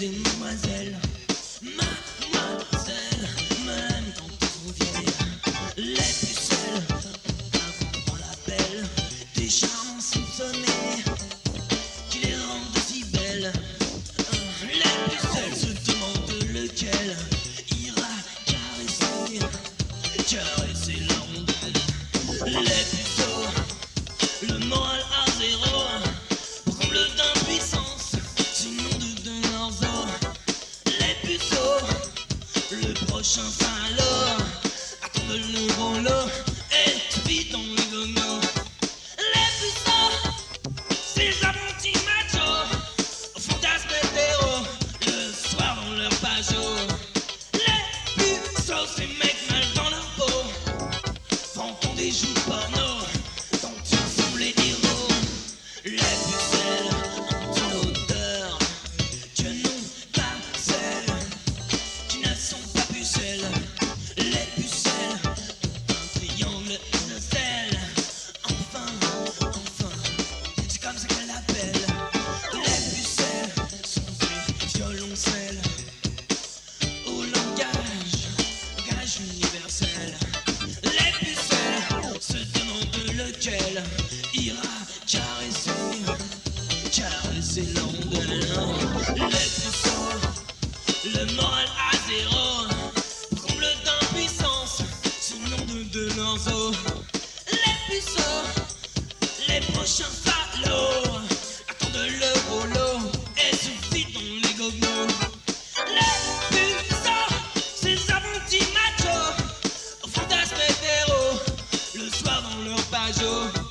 in c'est non de non. Le le moral à zéro, comble d'impuissance, c'est nom de de l'enzo. Les puceaux, les prochains salauds, attendent le rouleau et suffit dans les gobelots. Les puceaux, ces abrutis machos, fantasmes hétéros, le soir dans leur pageau.